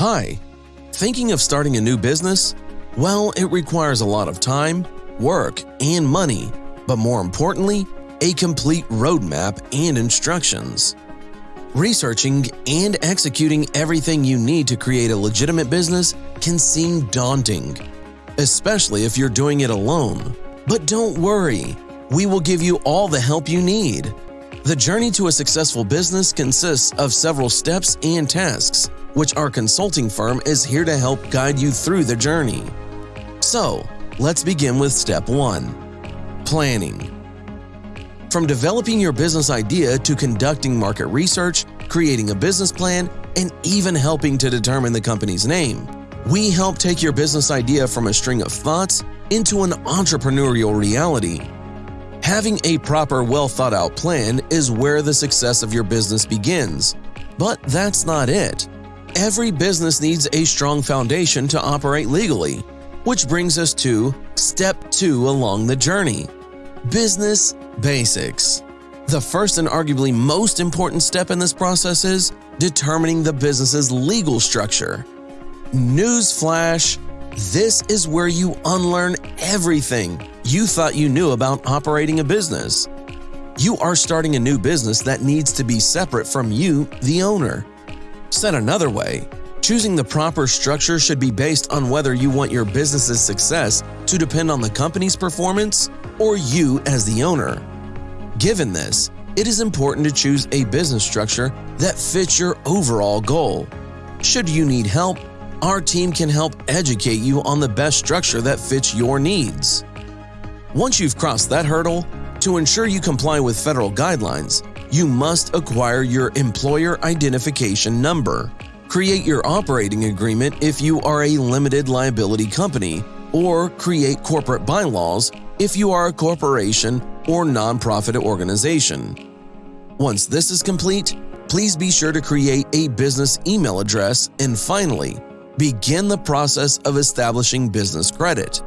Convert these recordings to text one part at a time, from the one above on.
Hi, thinking of starting a new business? Well, it requires a lot of time, work, and money, but more importantly, a complete roadmap and instructions. Researching and executing everything you need to create a legitimate business can seem daunting, especially if you're doing it alone. But don't worry, we will give you all the help you need. The journey to a successful business consists of several steps and tasks, which our consulting firm is here to help guide you through the journey. So, let's begin with step 1 Planning. From developing your business idea to conducting market research, creating a business plan, and even helping to determine the company's name, we help take your business idea from a string of thoughts into an entrepreneurial reality Having a proper, well thought out plan is where the success of your business begins. But that's not it. Every business needs a strong foundation to operate legally, which brings us to step 2 along the journey Business Basics. The first and arguably most important step in this process is determining the business's legal structure. Newsflash this is where you unlearn everything you thought you knew about operating a business. You are starting a new business that needs to be separate from you, the owner. Said another way, choosing the proper structure should be based on whether you want your business's success to depend on the company's performance or you as the owner. Given this, it is important to choose a business structure that fits your overall goal. Should you need help, our team can help educate you on the best structure that fits your needs. Once you've crossed that hurdle, to ensure you comply with federal guidelines, you must acquire your employer identification number. Create your operating agreement if you are a limited liability company, or create corporate bylaws if you are a corporation or nonprofit organization. Once this is complete, please be sure to create a business email address and finally, begin the process of establishing business credit.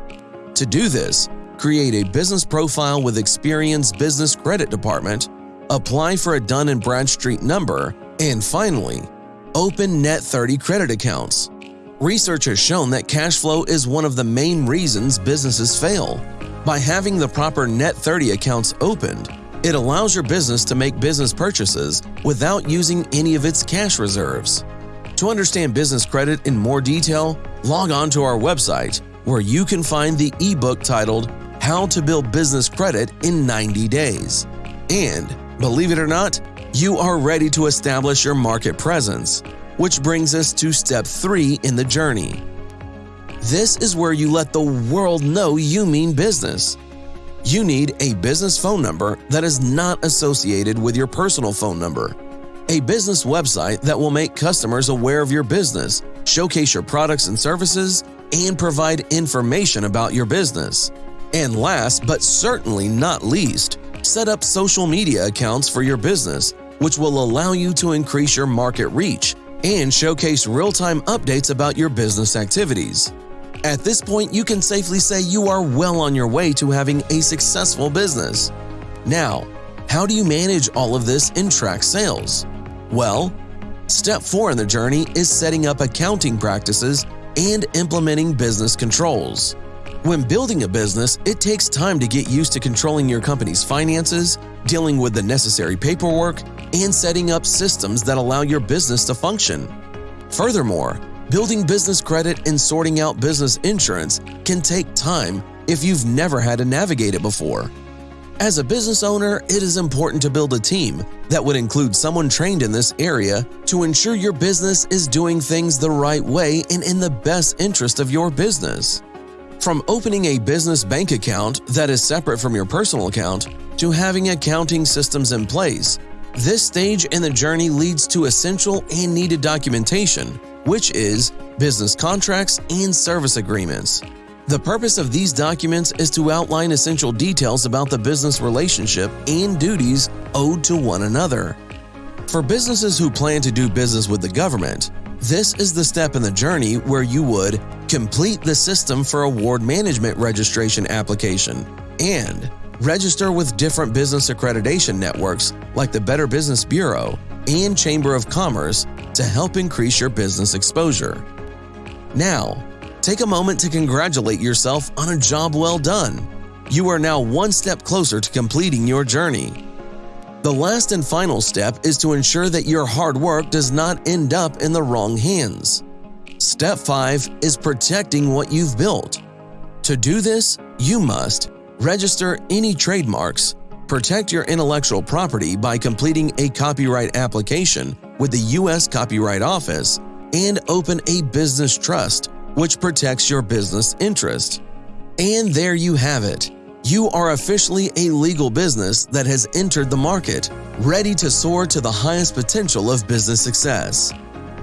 To do this, create a business profile with Experian's Business Credit Department, apply for a Dun & Bradstreet number, and finally, open Net 30 credit accounts. Research has shown that cash flow is one of the main reasons businesses fail. By having the proper Net 30 accounts opened, it allows your business to make business purchases without using any of its cash reserves. To understand business credit in more detail, log on to our website where you can find the ebook titled How to Build Business Credit in 90 Days. And, believe it or not, you are ready to establish your market presence, which brings us to step 3 in the journey. This is where you let the world know you mean business. You need a business phone number that is not associated with your personal phone number a business website that will make customers aware of your business, showcase your products and services, and provide information about your business. And last but certainly not least, set up social media accounts for your business, which will allow you to increase your market reach and showcase real time updates about your business activities. At this point, you can safely say you are well on your way to having a successful business. Now, how do you manage all of this and track sales? Well, step 4 in the journey is setting up accounting practices and implementing business controls. When building a business, it takes time to get used to controlling your company's finances, dealing with the necessary paperwork, and setting up systems that allow your business to function. Furthermore, building business credit and sorting out business insurance can take time if you've never had to navigate it before. As a business owner, it is important to build a team that would include someone trained in this area to ensure your business is doing things the right way and in the best interest of your business. From opening a business bank account that is separate from your personal account to having accounting systems in place, this stage in the journey leads to essential and needed documentation, which is business contracts and service agreements. The purpose of these documents is to outline essential details about the business relationship and duties owed to one another. For businesses who plan to do business with the government, this is the step in the journey where you would complete the System for Award Management registration application and register with different business accreditation networks like the Better Business Bureau and Chamber of Commerce to help increase your business exposure. Now, take a moment to congratulate yourself on a job well done. You are now one step closer to completing your journey. The last and final step is to ensure that your hard work does not end up in the wrong hands. Step 5 is protecting what you've built. To do this, you must register any trademarks, protect your intellectual property by completing a copyright application with the U.S. Copyright Office, and open a business trust, which protects your business interest. And there you have it. You are officially a legal business that has entered the market, ready to soar to the highest potential of business success.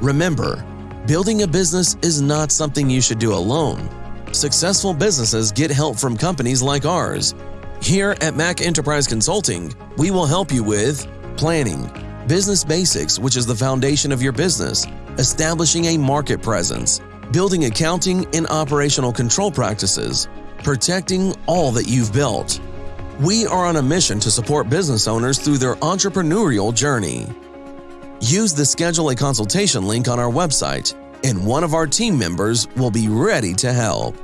Remember, building a business is not something you should do alone. Successful businesses get help from companies like ours. Here at Mac Enterprise Consulting, we will help you with planning, business basics, which is the foundation of your business, establishing a market presence, building accounting and operational control practices, protecting all that you've built. We are on a mission to support business owners through their entrepreneurial journey. Use the Schedule a Consultation link on our website, and one of our team members will be ready to help.